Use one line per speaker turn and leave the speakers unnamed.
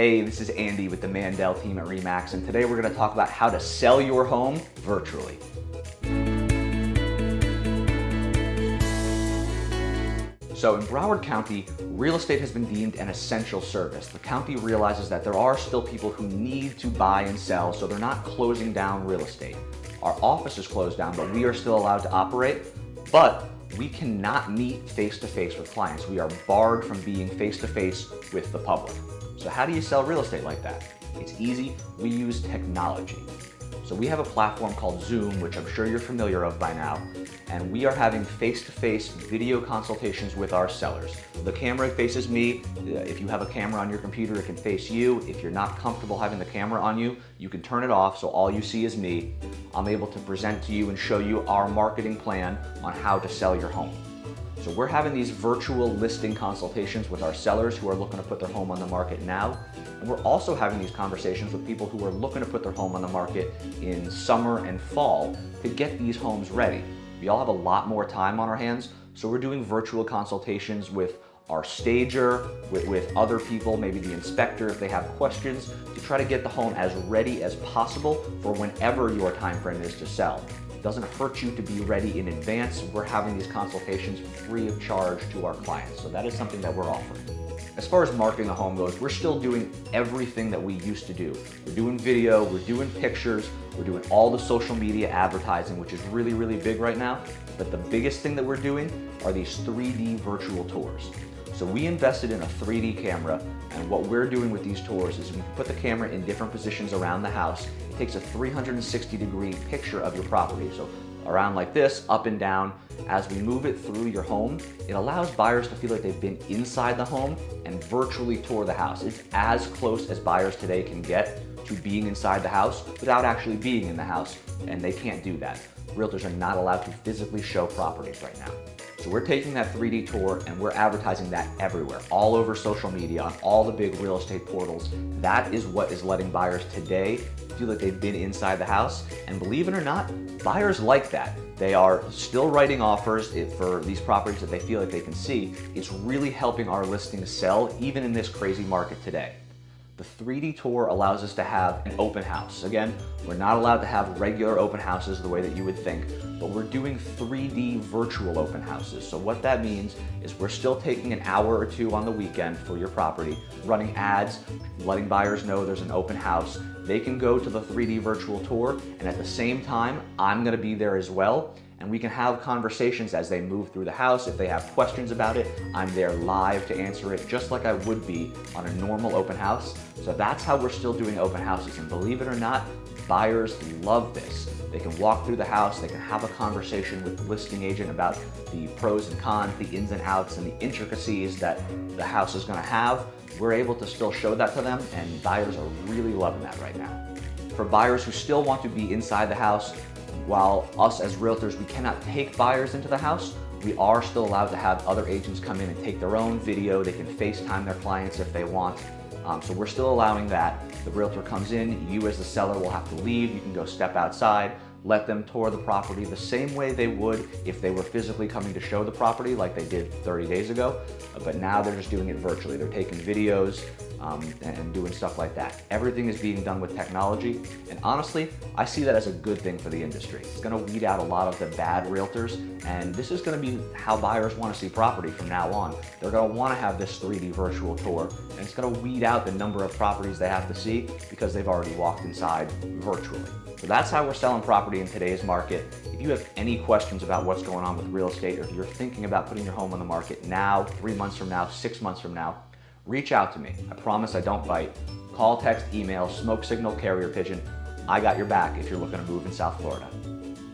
Hey, this is Andy with the Mandel team at REMAX, and today we're going to talk about how to sell your home virtually. So in Broward County, real estate has been deemed an essential service. The county realizes that there are still people who need to buy and sell, so they're not closing down real estate. Our office is closed down, but we are still allowed to operate, but we cannot meet face-to-face -face with clients. We are barred from being face-to-face -face with the public. So how do you sell real estate like that? It's easy, we use technology. So we have a platform called Zoom, which I'm sure you're familiar of by now, and we are having face-to-face -face video consultations with our sellers. The camera faces me. If you have a camera on your computer, it can face you. If you're not comfortable having the camera on you, you can turn it off so all you see is me. I'm able to present to you and show you our marketing plan on how to sell your home. So we're having these virtual listing consultations with our sellers who are looking to put their home on the market now. And we're also having these conversations with people who are looking to put their home on the market in summer and fall to get these homes ready. We all have a lot more time on our hands, so we're doing virtual consultations with our stager, with, with other people, maybe the inspector if they have questions, to try to get the home as ready as possible for whenever your time frame is to sell. Doesn't hurt you to be ready in advance. We're having these consultations free of charge to our clients. So that is something that we're offering. As far as marketing a home goes, we're still doing everything that we used to do. We're doing video, we're doing pictures, we're doing all the social media advertising, which is really, really big right now. But the biggest thing that we're doing are these 3D virtual tours. So we invested in a 3D camera and what we're doing with these tours is we put the camera in different positions around the house. It takes a 360 degree picture of your property. So around like this, up and down. As we move it through your home, it allows buyers to feel like they've been inside the home and virtually tour the house. It's as close as buyers today can get to being inside the house without actually being in the house, and they can't do that. Realtors are not allowed to physically show properties right now. So we're taking that 3D tour and we're advertising that everywhere, all over social media, on all the big real estate portals. That is what is letting buyers today feel like they've been inside the house. And believe it or not, buyers like that. They are still writing offers for these properties that they feel like they can see. It's really helping our listings sell even in this crazy market today. The 3D tour allows us to have an open house. Again, we're not allowed to have regular open houses the way that you would think, but we're doing 3D virtual open houses. So what that means is we're still taking an hour or two on the weekend for your property, running ads, letting buyers know there's an open house. They can go to the 3D virtual tour, and at the same time, I'm gonna be there as well, and we can have conversations as they move through the house. If they have questions about it, I'm there live to answer it just like I would be on a normal open house. So that's how we're still doing open houses. And believe it or not, buyers love this. They can walk through the house, they can have a conversation with the listing agent about the pros and cons, the ins and outs, and the intricacies that the house is gonna have. We're able to still show that to them, and buyers are really loving that right now. For buyers who still want to be inside the house, while us as realtors, we cannot take buyers into the house, we are still allowed to have other agents come in and take their own video. They can FaceTime their clients if they want. Um, so we're still allowing that. The realtor comes in, you as the seller will have to leave. You can go step outside, let them tour the property the same way they would if they were physically coming to show the property like they did 30 days ago. But now they're just doing it virtually. They're taking videos, um, and doing stuff like that. Everything is being done with technology, and honestly, I see that as a good thing for the industry. It's gonna weed out a lot of the bad realtors, and this is gonna be how buyers wanna see property from now on. They're gonna wanna have this 3D virtual tour, and it's gonna weed out the number of properties they have to see because they've already walked inside virtually. So that's how we're selling property in today's market. If you have any questions about what's going on with real estate, or if you're thinking about putting your home on the market now, three months from now, six months from now, reach out to me. I promise I don't bite. Call, text, email, smoke signal, carrier pigeon. I got your back if you're looking to move in South Florida.